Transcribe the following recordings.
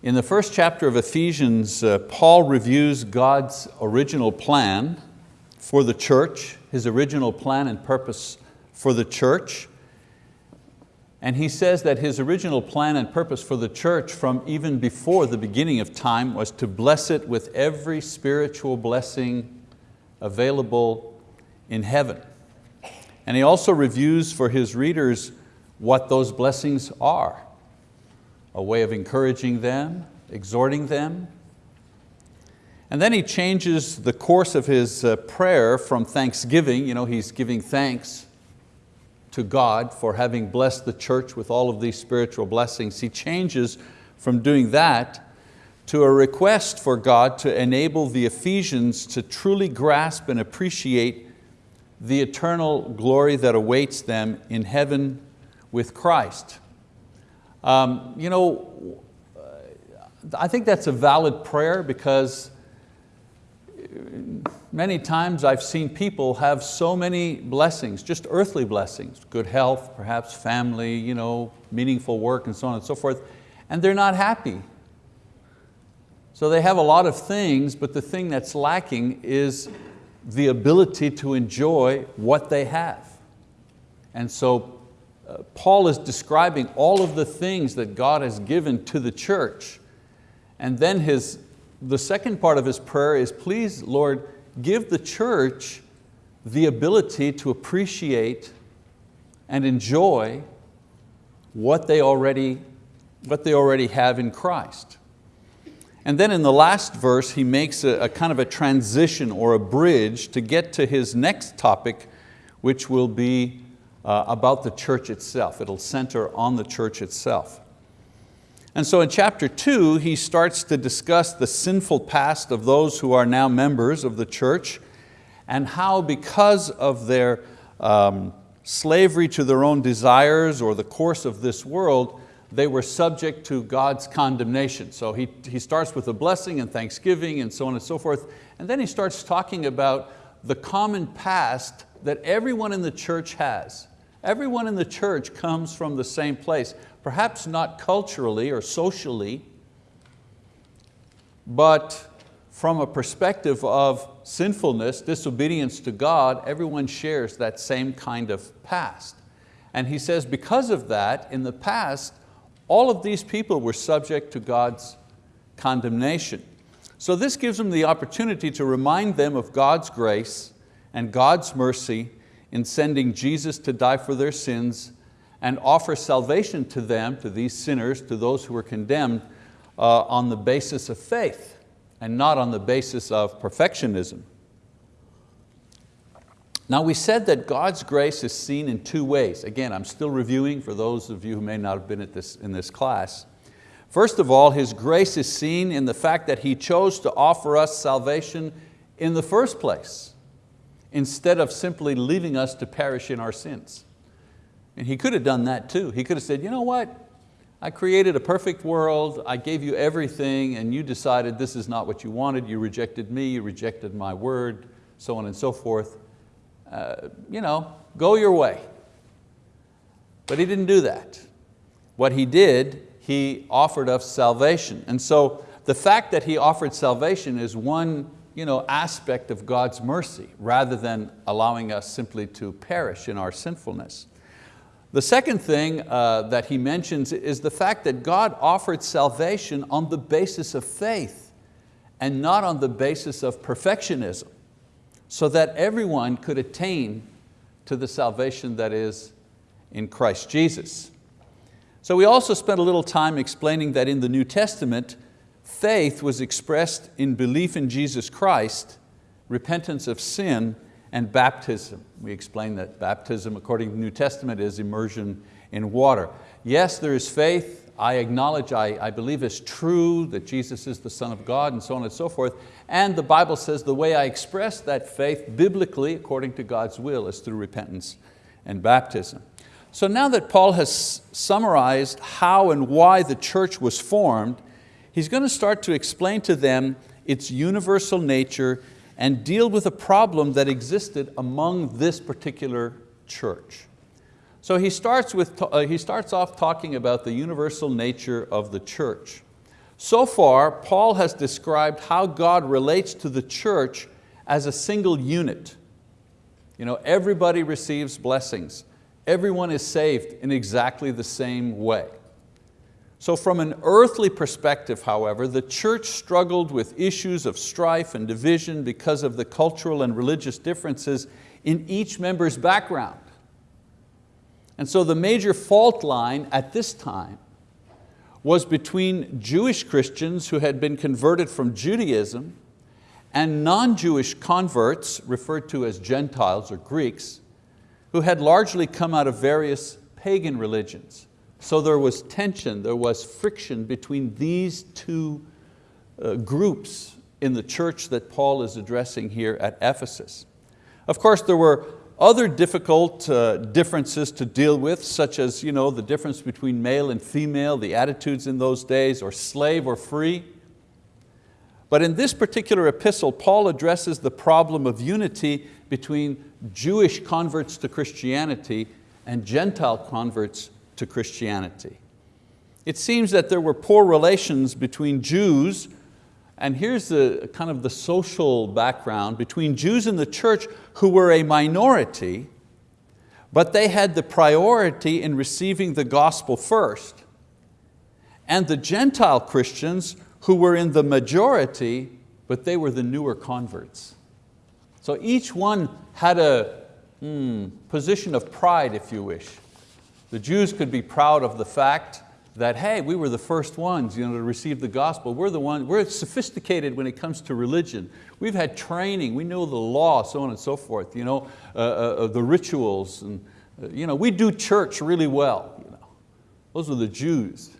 In the first chapter of Ephesians, uh, Paul reviews God's original plan for the church, His original plan and purpose for the church. And he says that his original plan and purpose for the church from even before the beginning of time was to bless it with every spiritual blessing available in heaven. And he also reviews for his readers what those blessings are a way of encouraging them, exhorting them. And then he changes the course of his uh, prayer from thanksgiving, you know, he's giving thanks to God for having blessed the church with all of these spiritual blessings. He changes from doing that to a request for God to enable the Ephesians to truly grasp and appreciate the eternal glory that awaits them in heaven with Christ. Um, you know, I think that's a valid prayer because many times I've seen people have so many blessings, just earthly blessings, good health, perhaps family, you know, meaningful work and so on and so forth, and they're not happy. So they have a lot of things, but the thing that's lacking is the ability to enjoy what they have. And so Paul is describing all of the things that God has given to the church. And then his, the second part of his prayer is, please Lord, give the church the ability to appreciate and enjoy what they already, what they already have in Christ. And then in the last verse, he makes a, a, kind of a transition or a bridge to get to his next topic, which will be uh, about the church itself. It'll center on the church itself. And so in chapter two, he starts to discuss the sinful past of those who are now members of the church and how because of their um, slavery to their own desires or the course of this world, they were subject to God's condemnation. So he, he starts with a blessing and thanksgiving and so on and so forth. And then he starts talking about the common past that everyone in the church has. Everyone in the church comes from the same place, perhaps not culturally or socially, but from a perspective of sinfulness, disobedience to God, everyone shares that same kind of past. And he says because of that, in the past, all of these people were subject to God's condemnation. So this gives them the opportunity to remind them of God's grace and God's mercy in sending Jesus to die for their sins and offer salvation to them, to these sinners, to those who were condemned uh, on the basis of faith and not on the basis of perfectionism. Now we said that God's grace is seen in two ways. Again, I'm still reviewing for those of you who may not have been at this, in this class. First of all, His grace is seen in the fact that He chose to offer us salvation in the first place instead of simply leaving us to perish in our sins. And he could have done that too. He could have said, you know what? I created a perfect world, I gave you everything and you decided this is not what you wanted, you rejected me, you rejected my word, so on and so forth. Uh, you know, go your way. But he didn't do that. What he did, he offered us salvation. And so the fact that he offered salvation is one you know, aspect of God's mercy rather than allowing us simply to perish in our sinfulness. The second thing uh, that he mentions is the fact that God offered salvation on the basis of faith and not on the basis of perfectionism so that everyone could attain to the salvation that is in Christ Jesus. So we also spent a little time explaining that in the New Testament, Faith was expressed in belief in Jesus Christ, repentance of sin, and baptism. We explained that baptism, according to the New Testament, is immersion in water. Yes, there is faith. I acknowledge, I, I believe it's true that Jesus is the Son of God and so on and so forth. And the Bible says the way I express that faith biblically, according to God's will, is through repentance and baptism. So now that Paul has summarized how and why the church was formed, he's going to start to explain to them its universal nature and deal with a problem that existed among this particular church. So he starts, with, uh, he starts off talking about the universal nature of the church. So far, Paul has described how God relates to the church as a single unit. You know, everybody receives blessings. Everyone is saved in exactly the same way. So from an earthly perspective, however, the church struggled with issues of strife and division because of the cultural and religious differences in each member's background. And so the major fault line at this time was between Jewish Christians who had been converted from Judaism and non-Jewish converts, referred to as Gentiles or Greeks, who had largely come out of various pagan religions. So there was tension, there was friction between these two uh, groups in the church that Paul is addressing here at Ephesus. Of course, there were other difficult uh, differences to deal with, such as you know, the difference between male and female, the attitudes in those days, or slave or free. But in this particular epistle, Paul addresses the problem of unity between Jewish converts to Christianity and Gentile converts to Christianity. It seems that there were poor relations between Jews, and here's the kind of the social background, between Jews in the church who were a minority, but they had the priority in receiving the gospel first, and the Gentile Christians who were in the majority, but they were the newer converts. So each one had a hmm, position of pride, if you wish. The Jews could be proud of the fact that, hey, we were the first ones you know, to receive the gospel. We're the ones, we're sophisticated when it comes to religion. We've had training, we know the law, so on and so forth, you know, uh, uh, uh the rituals. And, uh, you know, we do church really well. You know. Those are the Jews.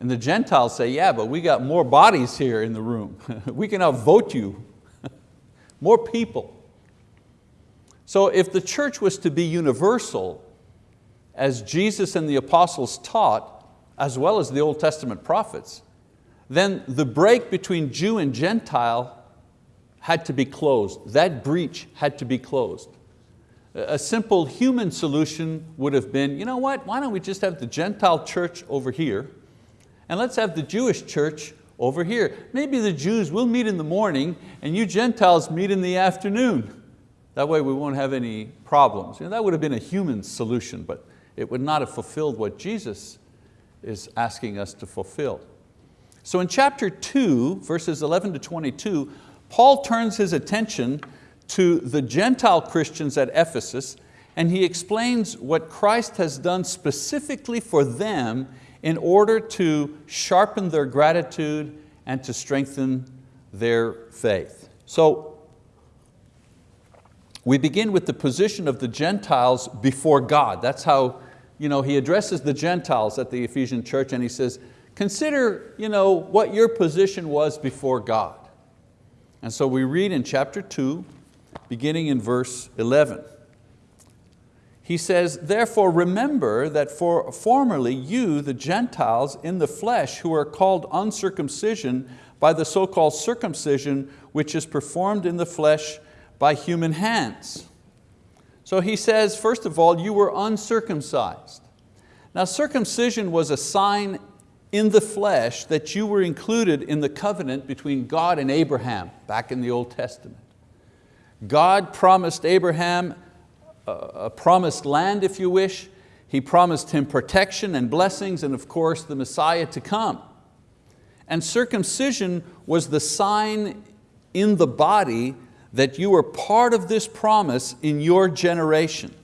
And the Gentiles say, yeah, but we got more bodies here in the room. we can outvote you. more people. So if the church was to be universal, as Jesus and the apostles taught, as well as the Old Testament prophets, then the break between Jew and Gentile had to be closed. That breach had to be closed. A simple human solution would have been, you know what, why don't we just have the Gentile church over here and let's have the Jewish church over here. Maybe the Jews will meet in the morning and you Gentiles meet in the afternoon. That way we won't have any problems. You know, that would have been a human solution, but it would not have fulfilled what Jesus is asking us to fulfill. So in chapter two, verses 11 to 22, Paul turns his attention to the Gentile Christians at Ephesus and he explains what Christ has done specifically for them in order to sharpen their gratitude and to strengthen their faith. So we begin with the position of the Gentiles before God. That's how you know, he addresses the Gentiles at the Ephesian church and he says, consider you know, what your position was before God. And so we read in chapter two, beginning in verse 11. He says, therefore remember that for formerly you, the Gentiles in the flesh, who are called uncircumcision by the so-called circumcision which is performed in the flesh by human hands. So he says, first of all, you were uncircumcised. Now circumcision was a sign in the flesh that you were included in the covenant between God and Abraham back in the Old Testament. God promised Abraham a promised land, if you wish. He promised him protection and blessings and of course the Messiah to come. And circumcision was the sign in the body that you were part of this promise in your generation.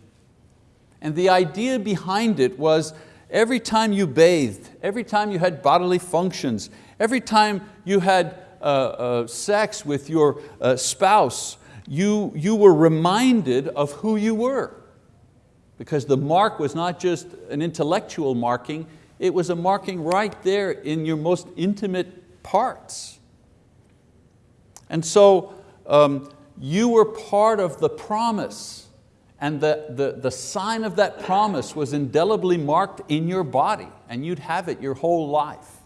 And the idea behind it was every time you bathed, every time you had bodily functions, every time you had uh, uh, sex with your uh, spouse, you, you were reminded of who you were. Because the mark was not just an intellectual marking, it was a marking right there in your most intimate parts. And so um, you were part of the promise and the, the, the sign of that promise was indelibly marked in your body and you'd have it your whole life.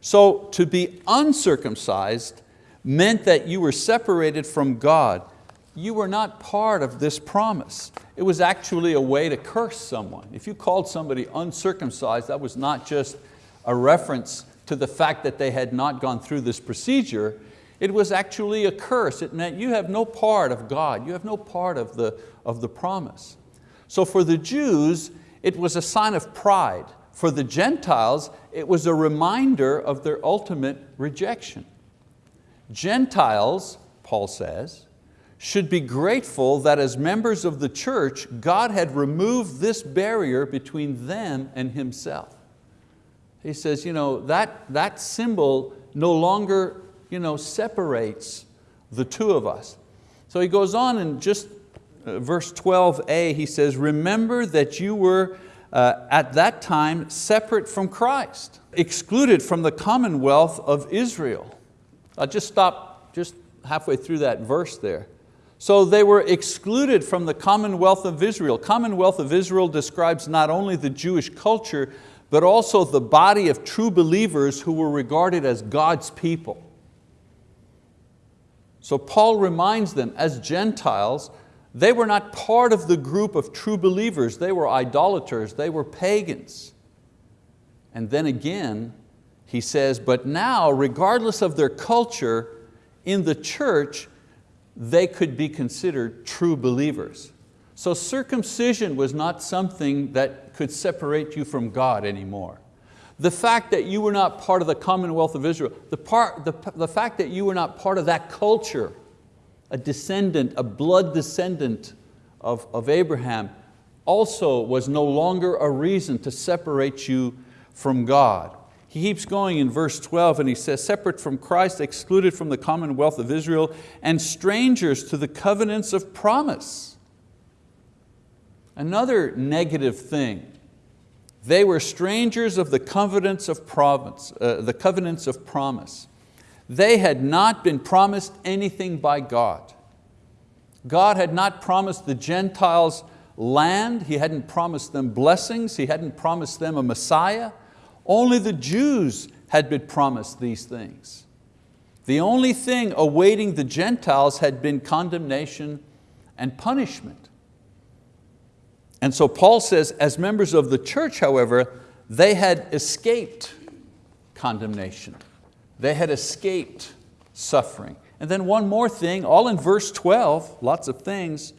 So to be uncircumcised meant that you were separated from God. You were not part of this promise. It was actually a way to curse someone. If you called somebody uncircumcised, that was not just a reference to the fact that they had not gone through this procedure, it was actually a curse. It meant you have no part of God, you have no part of the, of the promise. So for the Jews, it was a sign of pride. For the Gentiles, it was a reminder of their ultimate rejection. Gentiles, Paul says, should be grateful that as members of the church, God had removed this barrier between them and Himself. He says, you know, that, that symbol no longer you know, separates the two of us. So he goes on in just uh, verse 12a, he says, remember that you were uh, at that time separate from Christ, excluded from the commonwealth of Israel. I'll just stop just halfway through that verse there. So they were excluded from the commonwealth of Israel. Commonwealth of Israel describes not only the Jewish culture, but also the body of true believers who were regarded as God's people. So Paul reminds them, as Gentiles, they were not part of the group of true believers. They were idolaters, they were pagans. And then again, he says, but now, regardless of their culture, in the church, they could be considered true believers. So circumcision was not something that could separate you from God anymore. The fact that you were not part of the commonwealth of Israel, the, part, the, the fact that you were not part of that culture, a descendant, a blood descendant of, of Abraham, also was no longer a reason to separate you from God. He keeps going in verse 12 and he says, separate from Christ, excluded from the commonwealth of Israel, and strangers to the covenants of promise. Another negative thing, they were strangers of the covenants of, province, uh, the covenants of promise. They had not been promised anything by God. God had not promised the Gentiles land, He hadn't promised them blessings, He hadn't promised them a Messiah. Only the Jews had been promised these things. The only thing awaiting the Gentiles had been condemnation and punishment. And so Paul says, as members of the church, however, they had escaped condemnation. They had escaped suffering. And then one more thing, all in verse 12, lots of things,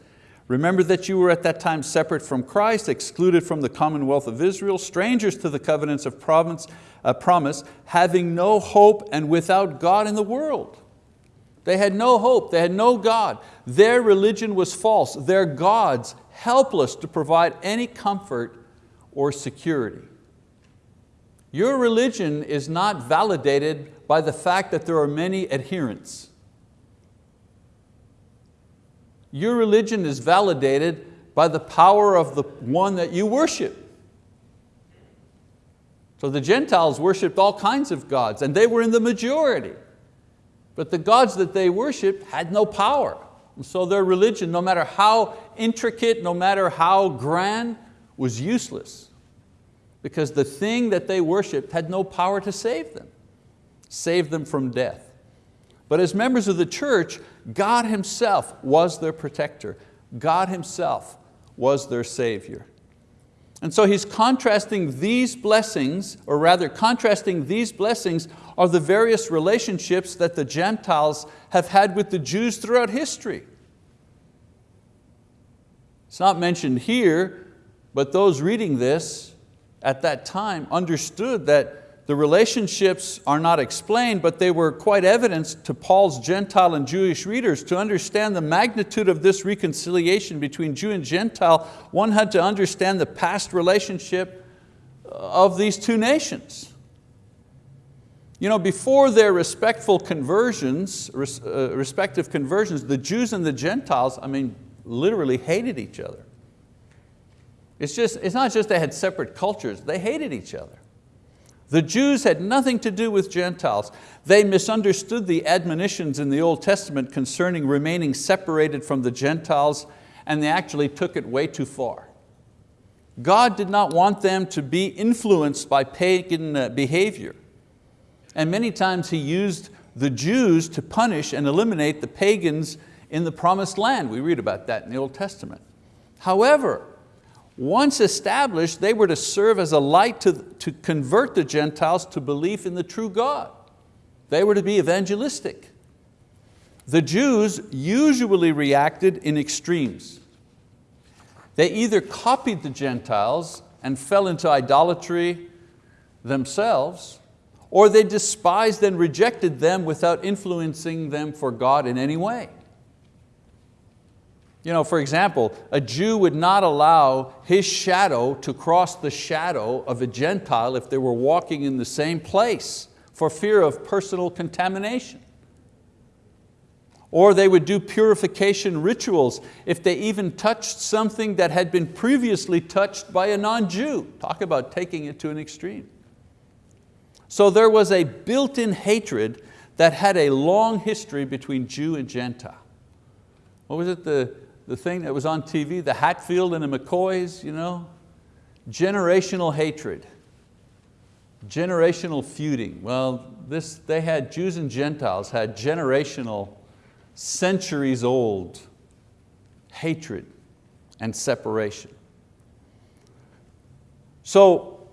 Remember that you were at that time separate from Christ, excluded from the commonwealth of Israel, strangers to the covenants of promise, uh, promise, having no hope and without God in the world. They had no hope, they had no God. Their religion was false, their gods helpless to provide any comfort or security. Your religion is not validated by the fact that there are many adherents. Your religion is validated by the power of the one that you worship. So the Gentiles worshiped all kinds of gods and they were in the majority. But the gods that they worshiped had no power. So their religion, no matter how intricate, no matter how grand, was useless. Because the thing that they worshiped had no power to save them, save them from death. But as members of the church, God Himself was their protector. God Himself was their Savior. And so he's contrasting these blessings, or rather contrasting these blessings are the various relationships that the Gentiles have had with the Jews throughout history. It's not mentioned here, but those reading this at that time understood that the relationships are not explained, but they were quite evident to Paul's Gentile and Jewish readers. To understand the magnitude of this reconciliation between Jew and Gentile, one had to understand the past relationship of these two nations. You know, before their respectful conversions, uh, respective conversions, the Jews and the Gentiles, I mean, literally hated each other. It's, just, it's not just they had separate cultures, they hated each other. The Jews had nothing to do with Gentiles. They misunderstood the admonitions in the Old Testament concerning remaining separated from the Gentiles and they actually took it way too far. God did not want them to be influenced by pagan uh, behavior. And many times He used the Jews to punish and eliminate the pagans in the promised land. We read about that in the Old Testament. However, once established, they were to serve as a light to, to convert the Gentiles to belief in the true God. They were to be evangelistic. The Jews usually reacted in extremes. They either copied the Gentiles and fell into idolatry themselves, or they despised and rejected them without influencing them for God in any way. You know, for example, a Jew would not allow his shadow to cross the shadow of a Gentile if they were walking in the same place for fear of personal contamination. Or they would do purification rituals if they even touched something that had been previously touched by a non-Jew. Talk about taking it to an extreme. So there was a built-in hatred that had a long history between Jew and Gentile. What was it, the, the thing that was on TV, the Hatfield and the McCoys, you know? Generational hatred, generational feuding. Well, this, they had, Jews and Gentiles had generational centuries old hatred and separation. So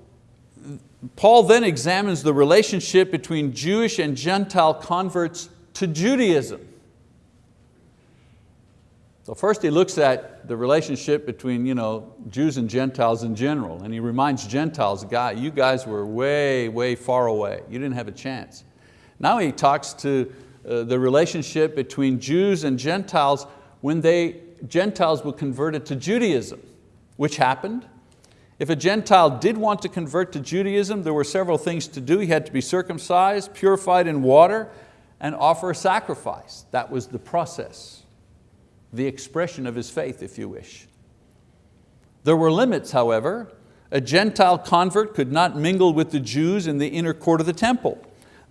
Paul then examines the relationship between Jewish and Gentile converts to Judaism. So first he looks at the relationship between you know, Jews and Gentiles in general, and he reminds Gentiles, God, you guys were way, way far away. You didn't have a chance. Now he talks to uh, the relationship between Jews and Gentiles when they, Gentiles were converted to Judaism, which happened. If a Gentile did want to convert to Judaism, there were several things to do. He had to be circumcised, purified in water, and offer a sacrifice. That was the process, the expression of his faith, if you wish. There were limits, however. A Gentile convert could not mingle with the Jews in the inner court of the temple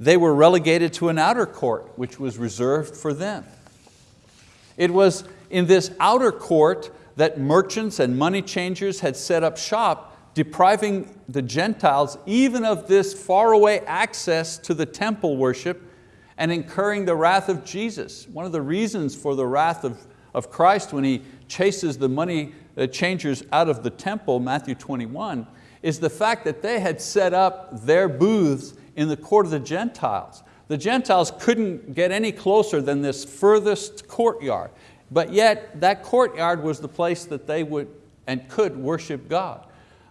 they were relegated to an outer court which was reserved for them. It was in this outer court that merchants and money changers had set up shop depriving the Gentiles even of this faraway access to the temple worship and incurring the wrath of Jesus. One of the reasons for the wrath of, of Christ when He chases the money uh, changers out of the temple, Matthew 21, is the fact that they had set up their booths in the court of the Gentiles. The Gentiles couldn't get any closer than this furthest courtyard, but yet that courtyard was the place that they would and could worship God.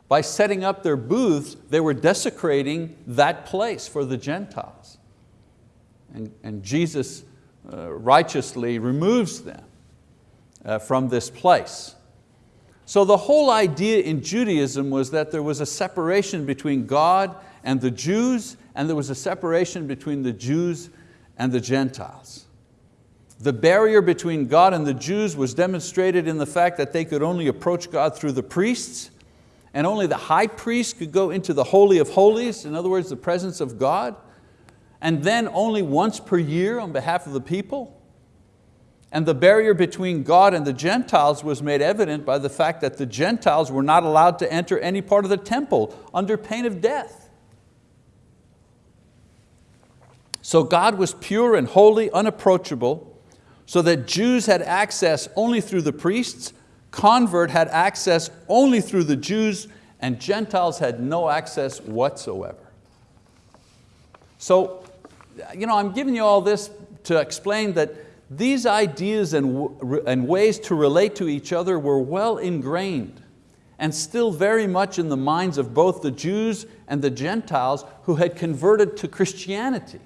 By setting up their booths, they were desecrating that place for the Gentiles. And, and Jesus uh, righteously removes them uh, from this place. So the whole idea in Judaism was that there was a separation between God and the Jews and there was a separation between the Jews and the Gentiles. The barrier between God and the Jews was demonstrated in the fact that they could only approach God through the priests and only the high priest could go into the Holy of Holies, in other words, the presence of God, and then only once per year on behalf of the people. And the barrier between God and the Gentiles was made evident by the fact that the Gentiles were not allowed to enter any part of the temple under pain of death. So God was pure and holy, unapproachable, so that Jews had access only through the priests, convert had access only through the Jews, and Gentiles had no access whatsoever. So you know, I'm giving you all this to explain that these ideas and, and ways to relate to each other were well ingrained and still very much in the minds of both the Jews and the Gentiles who had converted to Christianity.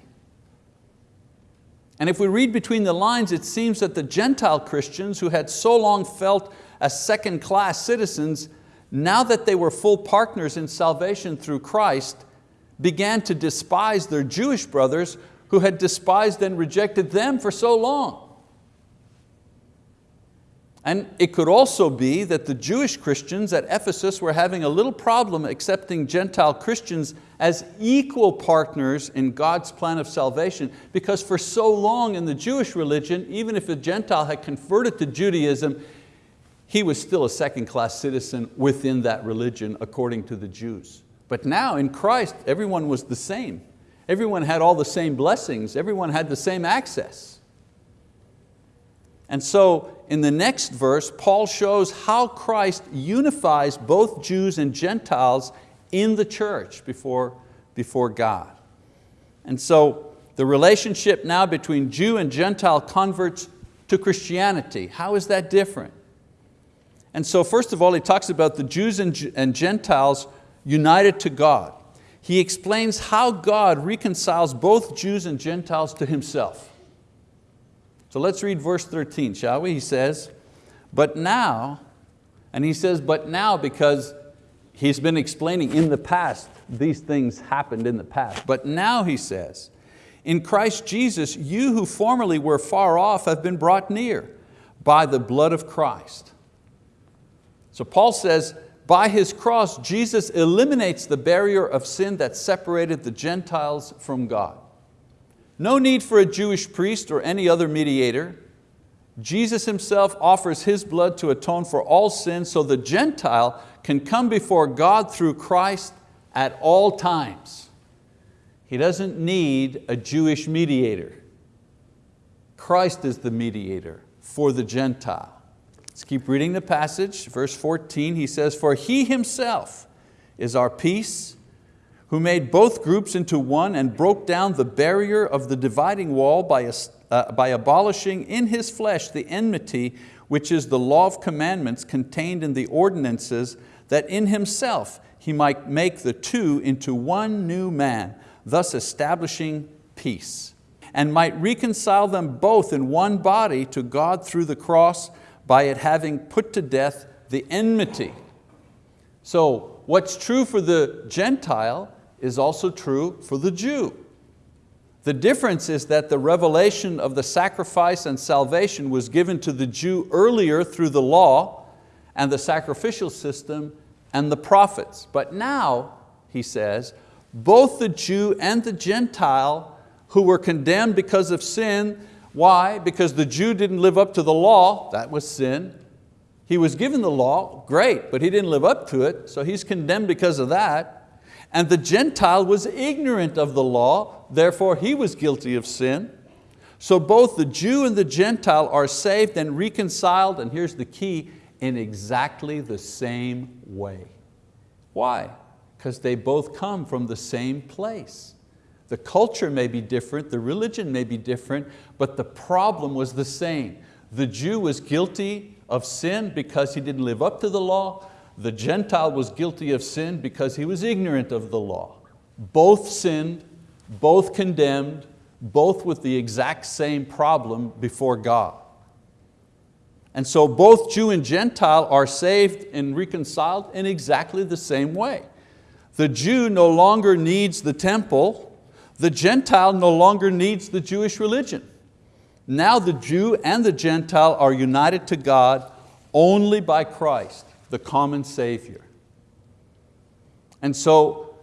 And if we read between the lines, it seems that the Gentile Christians who had so long felt as second class citizens, now that they were full partners in salvation through Christ, began to despise their Jewish brothers who had despised and rejected them for so long. And it could also be that the Jewish Christians at Ephesus were having a little problem accepting Gentile Christians as equal partners in God's plan of salvation because for so long in the Jewish religion, even if a Gentile had converted to Judaism, he was still a second class citizen within that religion according to the Jews. But now in Christ, everyone was the same. Everyone had all the same blessings. Everyone had the same access. And so in the next verse, Paul shows how Christ unifies both Jews and Gentiles in the church before, before God. And so the relationship now between Jew and Gentile converts to Christianity, how is that different? And so first of all, he talks about the Jews and Gentiles united to God. He explains how God reconciles both Jews and Gentiles to Himself. So let's read verse 13, shall we? He says, but now, and he says, but now because he's been explaining in the past, these things happened in the past. But now he says, in Christ Jesus, you who formerly were far off have been brought near by the blood of Christ. So Paul says, by His cross, Jesus eliminates the barrier of sin that separated the Gentiles from God. No need for a Jewish priest or any other mediator. Jesus Himself offers His blood to atone for all sin so the Gentile can come before God through Christ at all times. He doesn't need a Jewish mediator. Christ is the mediator for the Gentile. Let's keep reading the passage. Verse 14, he says, For He Himself is our peace, who made both groups into one and broke down the barrier of the dividing wall by, uh, by abolishing in His flesh the enmity which is the law of commandments contained in the ordinances that in Himself He might make the two into one new man, thus establishing peace, and might reconcile them both in one body to God through the cross, by it having put to death the enmity. So what's true for the Gentile is also true for the Jew. The difference is that the revelation of the sacrifice and salvation was given to the Jew earlier through the law and the sacrificial system and the prophets. But now, he says, both the Jew and the Gentile who were condemned because of sin, why? Because the Jew didn't live up to the law, that was sin. He was given the law, great, but he didn't live up to it, so he's condemned because of that. And the Gentile was ignorant of the law, therefore he was guilty of sin. So both the Jew and the Gentile are saved and reconciled, and here's the key, in exactly the same way. Why? Because they both come from the same place. The culture may be different, the religion may be different, but the problem was the same. The Jew was guilty of sin because he didn't live up to the law. The Gentile was guilty of sin because he was ignorant of the law. Both sinned, both condemned, both with the exact same problem before God. And so both Jew and Gentile are saved and reconciled in exactly the same way. The Jew no longer needs the temple, the Gentile no longer needs the Jewish religion. Now the Jew and the Gentile are united to God only by Christ the common Savior. And so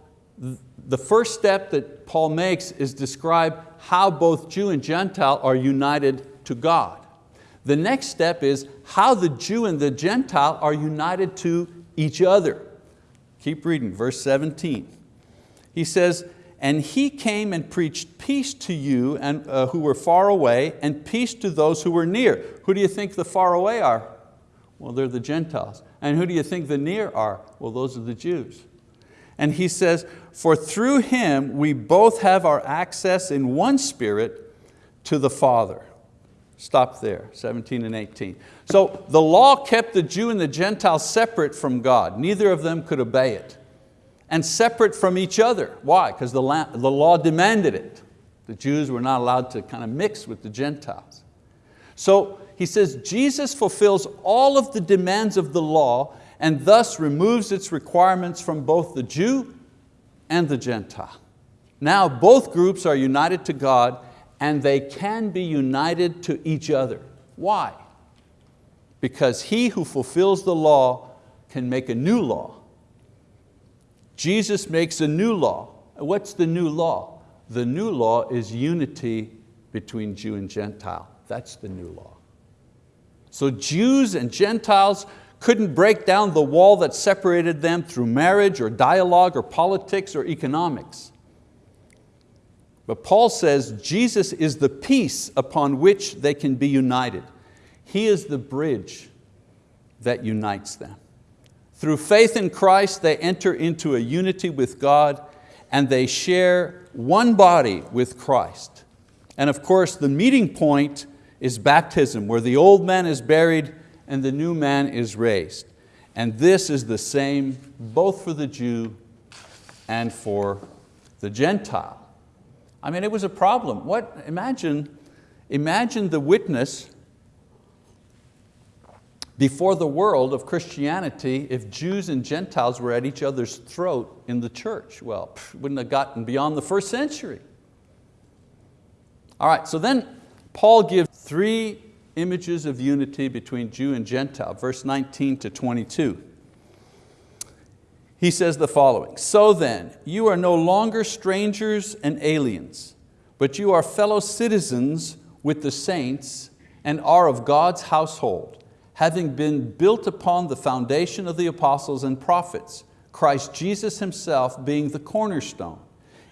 the first step that Paul makes is describe how both Jew and Gentile are united to God. The next step is how the Jew and the Gentile are united to each other. Keep reading, verse 17. He says, and he came and preached peace to you and, uh, who were far away and peace to those who were near. Who do you think the far away are? Well, they're the Gentiles. And who do you think the near are? Well, those are the Jews. And he says, for through him we both have our access in one spirit to the Father. Stop there, 17 and 18. So the law kept the Jew and the Gentile separate from God. Neither of them could obey it. And separate from each other. Why? Because the, the law demanded it. The Jews were not allowed to kind of mix with the Gentiles. So he says Jesus fulfills all of the demands of the law and thus removes its requirements from both the Jew and the Gentile. Now both groups are united to God and they can be united to each other. Why? Because he who fulfills the law can make a new law. Jesus makes a new law. What's the new law? The new law is unity between Jew and Gentile. That's the new law. So Jews and Gentiles couldn't break down the wall that separated them through marriage or dialogue or politics or economics. But Paul says Jesus is the peace upon which they can be united. He is the bridge that unites them. Through faith in Christ, they enter into a unity with God and they share one body with Christ. And of course, the meeting point is baptism, where the old man is buried and the new man is raised. And this is the same both for the Jew and for the Gentile. I mean, it was a problem. What, imagine, imagine the witness before the world of Christianity if Jews and Gentiles were at each other's throat in the church. Well, pff, wouldn't have gotten beyond the first century. All right, so then Paul gives three images of unity between Jew and Gentile, verse 19 to 22. He says the following, So then, you are no longer strangers and aliens, but you are fellow citizens with the saints and are of God's household, having been built upon the foundation of the apostles and prophets, Christ Jesus Himself being the cornerstone,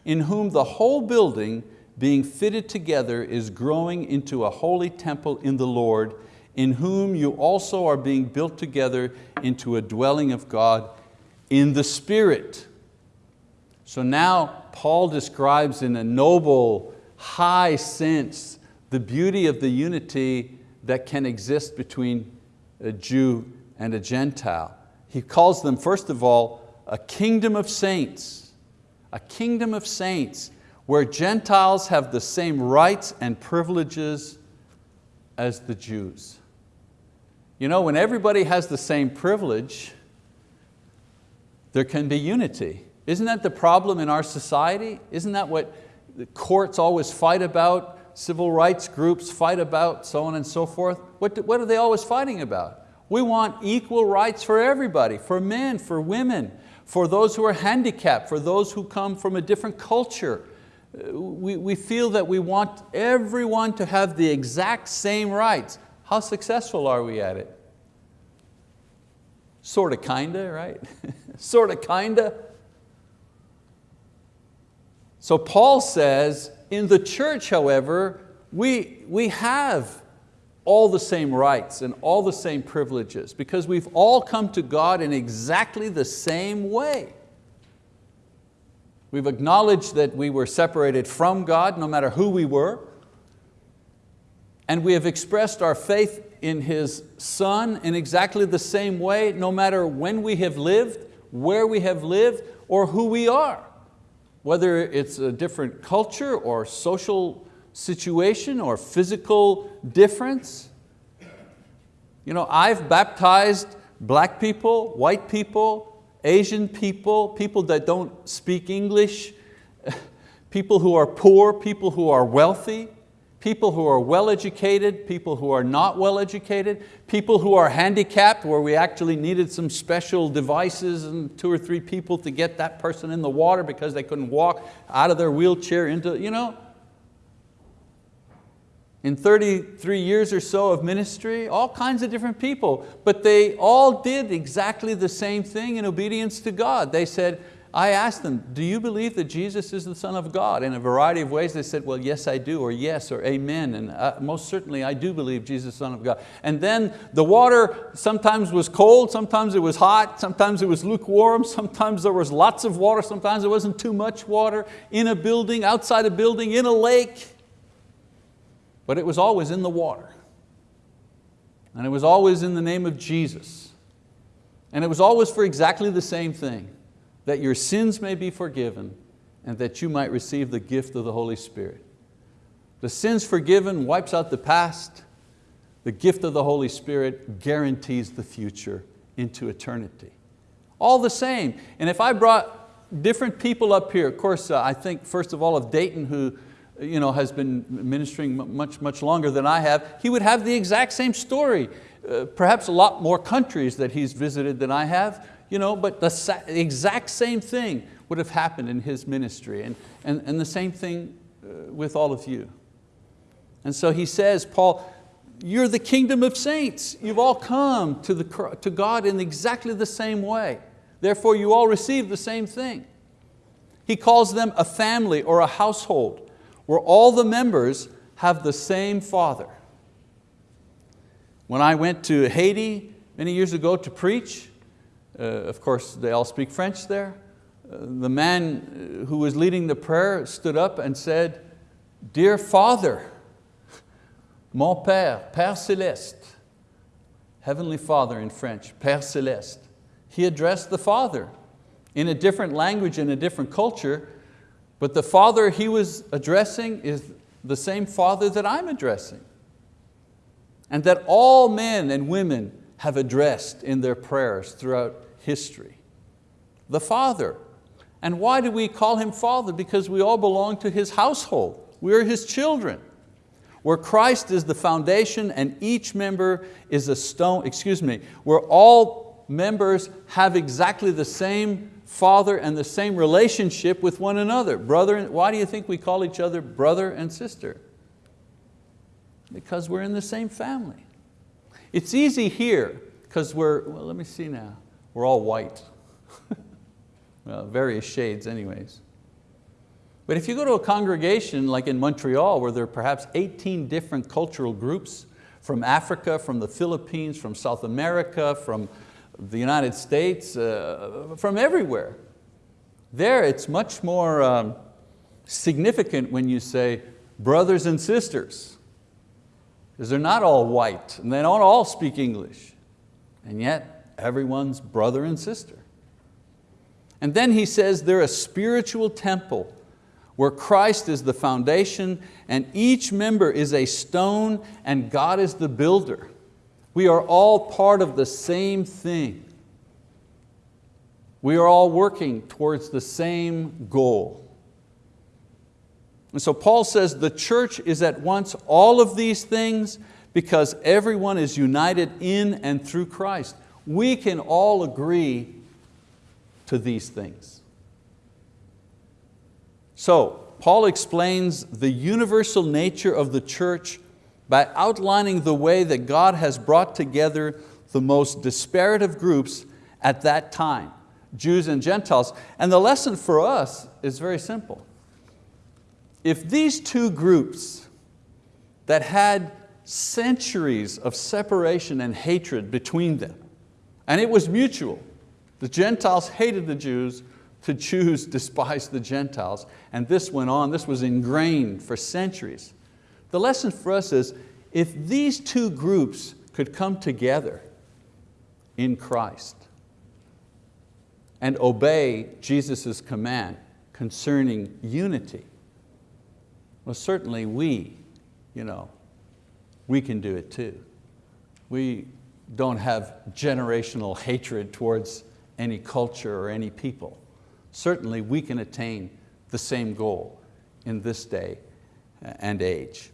in whom the whole building being fitted together is growing into a holy temple in the Lord, in whom you also are being built together into a dwelling of God in the Spirit. So now Paul describes in a noble, high sense the beauty of the unity that can exist between a Jew and a Gentile. He calls them, first of all, a kingdom of saints, a kingdom of saints where Gentiles have the same rights and privileges as the Jews. You know, when everybody has the same privilege, there can be unity. Isn't that the problem in our society? Isn't that what the courts always fight about, civil rights groups fight about, so on and so forth? What, do, what are they always fighting about? We want equal rights for everybody, for men, for women, for those who are handicapped, for those who come from a different culture, uh, we, we feel that we want everyone to have the exact same rights. How successful are we at it? Sort of, kinda, right? sort of, kinda. So Paul says, in the church, however, we, we have all the same rights and all the same privileges because we've all come to God in exactly the same way. We've acknowledged that we were separated from God no matter who we were. And we have expressed our faith in His Son in exactly the same way, no matter when we have lived, where we have lived, or who we are. Whether it's a different culture or social situation or physical difference. You know, I've baptized black people, white people, Asian people, people that don't speak English, people who are poor, people who are wealthy, people who are well educated, people who are not well educated, people who are handicapped where we actually needed some special devices and two or three people to get that person in the water because they couldn't walk out of their wheelchair into, you know, in 33 years or so of ministry, all kinds of different people, but they all did exactly the same thing in obedience to God. They said, I asked them, do you believe that Jesus is the Son of God? In a variety of ways they said, well, yes I do, or yes, or amen, and uh, most certainly I do believe Jesus is the Son of God. And then the water sometimes was cold, sometimes it was hot, sometimes it was lukewarm, sometimes there was lots of water, sometimes there wasn't too much water, in a building, outside a building, in a lake but it was always in the water. And it was always in the name of Jesus. And it was always for exactly the same thing, that your sins may be forgiven and that you might receive the gift of the Holy Spirit. The sins forgiven wipes out the past. The gift of the Holy Spirit guarantees the future into eternity. All the same. And if I brought different people up here, of course, uh, I think first of all of Dayton who you know, has been ministering much, much longer than I have, he would have the exact same story. Uh, perhaps a lot more countries that he's visited than I have, you know, but the exact same thing would have happened in his ministry and, and, and the same thing uh, with all of you. And so he says, Paul, you're the kingdom of saints. You've all come to, the, to God in exactly the same way. Therefore you all receive the same thing. He calls them a family or a household where all the members have the same Father. When I went to Haiti many years ago to preach, of course they all speak French there, uh, the man who was leading the prayer stood up and said, Dear Father, mon Père, Père Céleste, Heavenly Father in French, Père Céleste. He addressed the Father in a different language, in a different culture, but the Father he was addressing is the same Father that I'm addressing. And that all men and women have addressed in their prayers throughout history. The Father. And why do we call Him Father? Because we all belong to His household. We are His children. Where Christ is the foundation and each member is a stone, excuse me, where all members have exactly the same father and the same relationship with one another. Brother, why do you think we call each other brother and sister? Because we're in the same family. It's easy here because we're, well let me see now, we're all white. well, various shades anyways. But if you go to a congregation like in Montreal where there are perhaps 18 different cultural groups from Africa, from the Philippines, from South America, from the United States, uh, from everywhere. There it's much more um, significant when you say brothers and sisters, because they're not all white and they don't all speak English, and yet everyone's brother and sister. And then he says they're a spiritual temple where Christ is the foundation and each member is a stone and God is the builder. We are all part of the same thing. We are all working towards the same goal. And so Paul says the church is at once all of these things because everyone is united in and through Christ. We can all agree to these things. So Paul explains the universal nature of the church by outlining the way that God has brought together the most disparate of groups at that time, Jews and Gentiles. And the lesson for us is very simple. If these two groups that had centuries of separation and hatred between them, and it was mutual, the Gentiles hated the Jews, the Jews despised the Gentiles, and this went on, this was ingrained for centuries. The lesson for us is, if these two groups could come together in Christ and obey Jesus' command concerning unity, well certainly we, you know, we can do it too. We don't have generational hatred towards any culture or any people. Certainly we can attain the same goal in this day and age.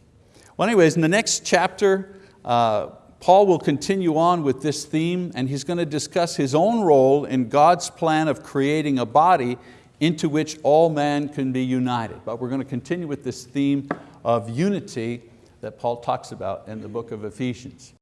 Well anyways, in the next chapter, uh, Paul will continue on with this theme and he's going to discuss his own role in God's plan of creating a body into which all man can be united. But we're going to continue with this theme of unity that Paul talks about in the book of Ephesians.